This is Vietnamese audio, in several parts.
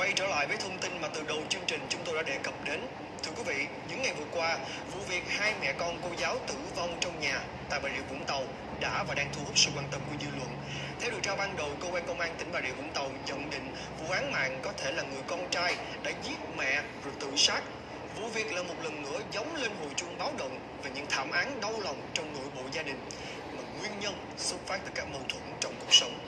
Quay trở lại với thông tin mà từ đầu chương trình chúng tôi đã đề cập đến. Thưa quý vị, những ngày vừa qua, vụ việc hai mẹ con cô giáo tử vong trong nhà tại Bà Rịa Vũng Tàu đã và đang thu hút sự quan tâm của dư luận. Theo điều tra ban đầu, cơ quan công an tỉnh Bà Rịa Vũng Tàu nhận định vụ án mạng có thể là người con trai đã giết mẹ rồi tự sát. Vụ việc là một lần nữa giống lên hồi chuông báo động về những thảm án đau lòng trong nội bộ gia đình mà nguyên nhân xuất phát từ các mâu thuẫn trong cuộc sống.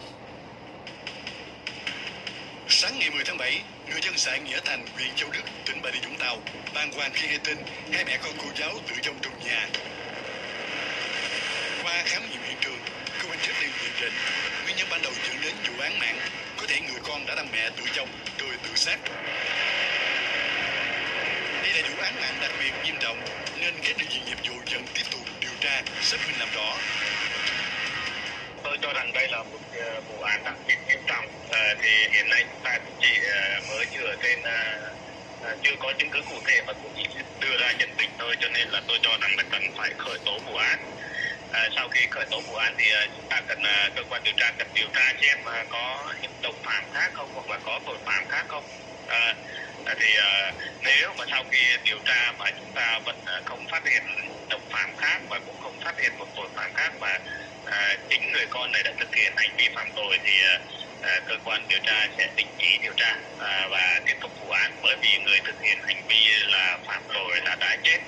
Sáng ngày 10 tháng 7, người dân xã Nghĩa Thành, huyện Châu Đức, tỉnh Bà Rịa Vũng Tàu bàng hoàng khi nghe tin hai mẹ con cô giáo tử vong trong nhà. Qua khám nghiệm hiện trường, cơ quan chức năng nhận định nguyên nhân ban đầu dẫn đến vụ án mạng có thể người con đã đâm mẹ tử vong rồi tự sát. Đây là vụ án mạng đặc biệt nghiêm trọng nên các đơn vị nghiệp vụ vẫn tiếp tục điều tra, xác minh làm rõ. tôi cho rằng đây là một ờ, vụ án đặc biệt trọng. Ờ, thì hiện nay chúng ta cũng chỉ ờ, mới dựa trên ờ, chưa có chứng cứ cụ thể và cũng chỉ đưa ra nhận định thôi cho nên là tôi cho rằng là cần phải khởi tố vụ án. Ờ, sau khi khởi tố vụ án thì chúng ta cần cơ quan điều tra cần điều tra xem có những đồng phạm khác không hoặc là có tội phạm khác không. Ờ, thì ờ, nếu mà sau khi điều tra mà chúng ta vẫn không phát hiện đồng phạm khác và cũng không phát hiện một tội phạm khác mà à, chính người con này đã thực hiện hành vi phạm tội thì à, cơ quan điều tra sẽ đình chỉ điều tra à, và tiếp tục vụ án. Bởi vì người thực hiện hành vi là phạm tội là đã chết.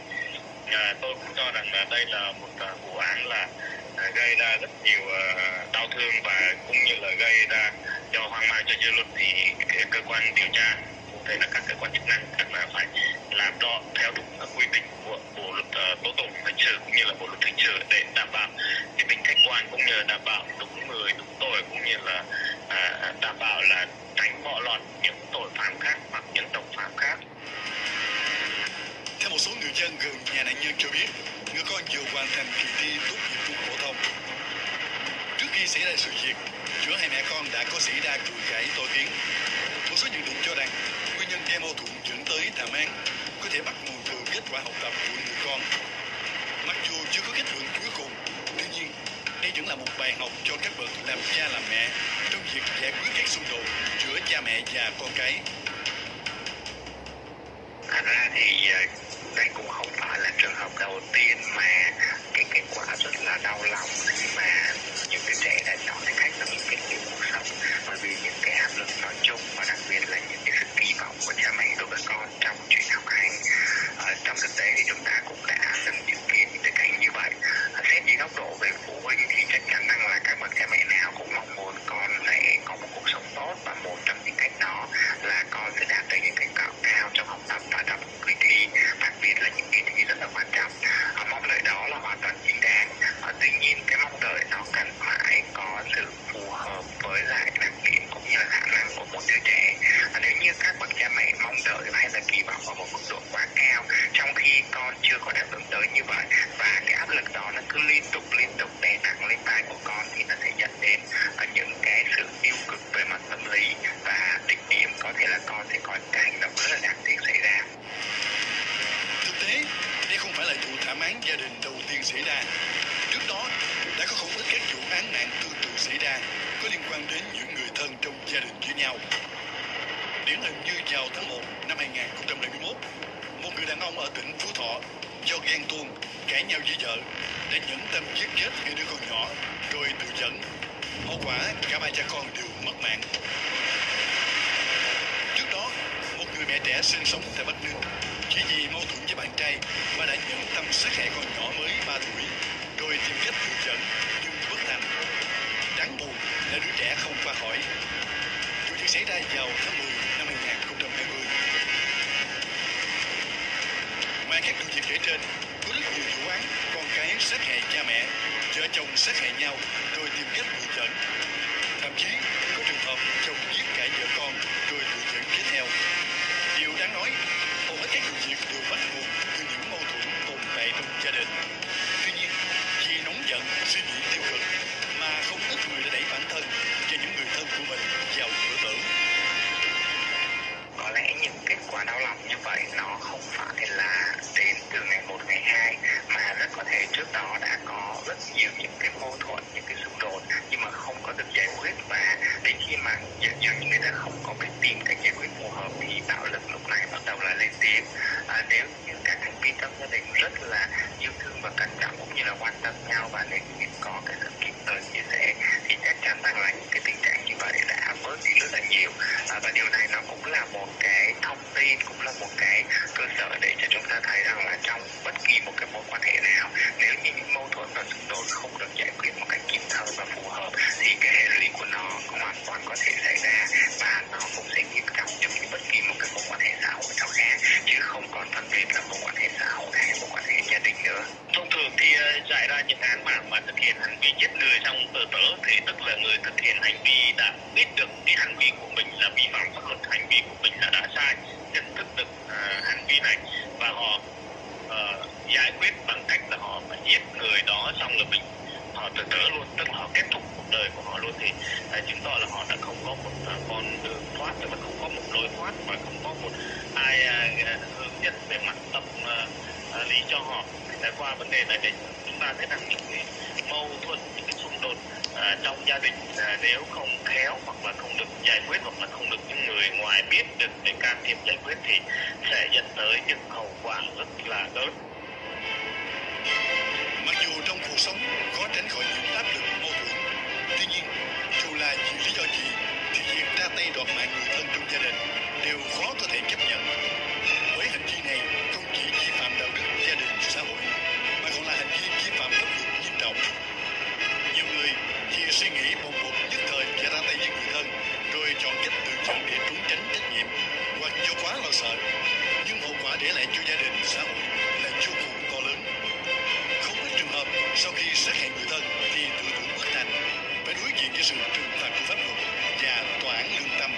À, tôi cũng cho rằng là đây là một à, vụ án là gây ra rất nhiều đau thương và cũng như là gây ra cho hoang mang cho dư luận. Thì cơ quan điều tra, cụ thể là các cơ quan chức năng cần là phải làm rõ theo đúng quy định của bộ luật tố tụng hình sự cũng như là bộ luật hình sự để đảm bảo cái tính khách quan cũng như là đảm bảo đúng người, đúng tội cũng như là À, à, đảm bảo là tránh bỏ lọt những tội phạm khác hoặc những đồng phạm khác Theo một số người dân gần nhà nạn nhân cho biết, người con vừa hoàn thành kỳ thi tốt nghiệp trung phổ thông. Trước khi xảy ra sự việc, giữa hai mẹ con đã có xảy ra cự cãi to tiếng. Một số nhận định cho rằng nguyên nhân gây mâu thuẫn dẫn tới thảm án có thể bắt nguồn từ kết quả học tập của người con. Mặc dù chưa có kết luận cuối cùng, tuy nhiên đây vẫn là một bài học cho các bậc làm cha làm mẹ trong việc giải quyết các xung đột giữa cha mẹ và con cái. Thật ra thì ờ, đây cũng không phải là trường hợp đầu tiên mà cái kết quả rất là đau lòng khi mà những cái trẻ đã chọn cái cách là những cái kiểu cuộc sống bởi vì những cái áp lực nói chung và đặc biệt là những cái sự kỳ vọng của cha mẹ đối với con trong chuyện học hành chưa có đáp ứng tới như vậy và cái áp lực đó nó cứ liên tục liên tục đè nặng lên vai của con thì nó sẽ dẫn đến ờ, những cái sự tiêu cực về mặt tâm lý và đỉnh điểm có thể là con sẽ có những cái hành động rất là đáng tiếc xảy ra Thực tế, đây không phải là vụ thảm án gia đình đầu tiên xảy ra. Trước đó, đã có không ít các vụ án mạng tương tự xảy ra có liên quan đến những người thân trong gia đình với nhau. Điển hình như vào tháng 1 năm 2021, một người đàn ông ở tỉnh Phú Thọ ghen tuông cãi nhau với vợ đã nhẫn tâm giết chết người đứa con nhỏ rồi tự dẫn. Hậu quả cả ba cha con đều mất mạng. Trước đó, một người mẹ trẻ sinh sống tại Bắc Ninh chỉ vì mâu thuẫn với bạn trai mà đã nhẫn tâm sát hại con nhỏ mới 3 tuổi rồi tìm cách tự dẫn nhưng bất thành. Đáng buồn là đứa trẻ không qua khỏi. Vụ việc xảy ra vào tháng 10 các vụ việc kể trên, có rất nhiều vụ án con cái sát hại cha mẹ, vợ chồng sát hại nhau rồi tìm cách tự trận, Thậm chí có trường hợp chồng giết cả vợ con rồi tự dẫn tiếp theo. Điều đáng nói, hầu hết các vụ việc đều bắt nguồn từ những mâu thuẫn tồn tại trong gia đình. Tuy nhiên, vì nóng giận, suy nghĩ tiêu cực mà không ít người đã đẩy bản thân và những người thân của mình vào cửa tử. có lẽ những kết quả đau lòng như vậy nó không phải là từ ngày một ngày hai mà rất có thể trước đó đã có rất nhiều những cái mâu thuẫn những cái xung đột nhưng mà không có được giải quyết. Và đến khi mà dần dần người ta không có cái tìm cách giải quyết phù hợp thì bạo lực lúc này bắt đầu là lên tiếng. À, nếu như các thành viên trong gia đình rất là yêu thương và cẩn trọng cũng như là quan tâm nhau và nếu như có cái sự kịp thời chia sẻ thì chắc chắn rằng là những cái tình trạng như vậy đã đi rất là nhiều. À, và điều này nó cũng là một cái thông tin cũng là một cái cơ sở để cho chúng ta thấy rằng là trong bất kỳ một cái mối quan hệ nào nếu như những mâu thuẫn và xung đột hiện hành vi giết người trong tự tử thì tức là người thực hiện hành vi đã biết được cái hành vi của mình là vi phạm pháp luật hành vi của mình là đã sai nhận thức được uh, hành vi này và họ uh, giải quyết bằng cách là họ phải giết người đó xong là mình họ tự tử luôn tức là họ kết thúc cuộc đời của họ luôn thì uh, chứng tỏ là họ đã không có một uh, con đường thoát tức là không có một lối thoát và không có một ai uh, hướng dẫn về mặt tâm uh, uh, lý cho họ. Để qua vấn đề này để chúng ta thấy rằng những cái mâu thuẫn những cái xung đột à, trong gia đình à, nếu không khéo hoặc là không được giải quyết hoặc là không được những người ngoài biết được để can thiệp giải quyết thì sẽ dẫn tới những hậu quả rất là lớn. Mặc dù trong cuộc sống khó tránh khỏi những áp lực mâu thuẫn, tuy nhiên dù là vì lý do gì thì việc ra tay đoạt mạng người thân trong gia đình đều khó có thể chấp suy nghĩ bồng bột nhất thời và ra tay với người thân, rồi chọn cách tự chọn để trốn tránh trách nhiệm. Hoặc do quá lo sợ, nhưng hậu quả để lại cho gia đình, xã hội là vô cùng to lớn. Không ít trường hợp sau khi sát hại người thân thì tự tử bất thành phải đối diện với sự trừng phạt của pháp luật và tòa án lương tâm.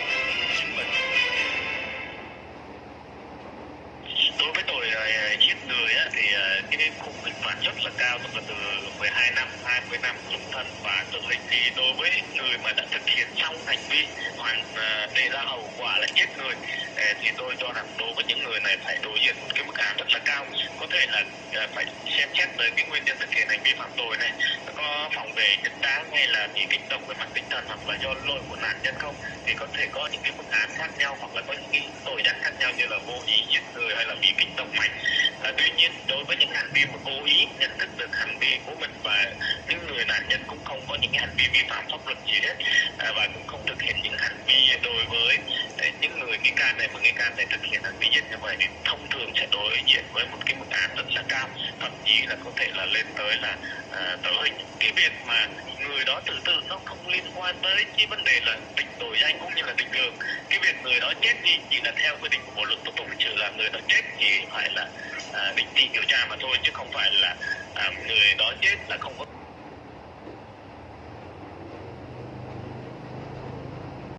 Cái khung hình phạt rất là cao tức là từ 12 năm 20 năm trung thân và tử hình thì đối với người mà đã thực hiện xong hành vi hoàn à, đề ra hậu quả là chết người à, thì tôi cho rằng đối với những người này phải đối diện một cái mức án rất là cao. Có thể là à, phải xem xét tới cái nguyên nhân thực hiện hành vi phạm tội này có phòng vệ chính đáng hay là bị kích động về mặt tinh thần hoặc là do lỗi của nạn nhân không thì có thể có những cái mức án khác nhau hoặc là có những cái tội danh khác nhau như là vô ý giết người hay là bị kích động mạnh. À, tuy nhiên đối với những hành vi mà cố ý nhận thức được hành vi của mình và những người nạn nhân cũng không có những hành vi vi phạm pháp luật gì hết. À, và cũng can này mà nghi can này thực hiện hành vi giết như vậy thì thông thường sẽ đối diện với một cái mức án rất là cao. Thậm chí là có thể là lên tới là à, tử hình. Cái việc mà người đó tự tử nó không liên quan tới cái vấn đề là định tội danh cũng như là định lượng cái việc người đó chết thì chỉ là theo quy định của bộ luật tố tụng hình sự là người đó chết thì phải là à, định trị điều tra mà thôi chứ không phải là à, người đó chết là không có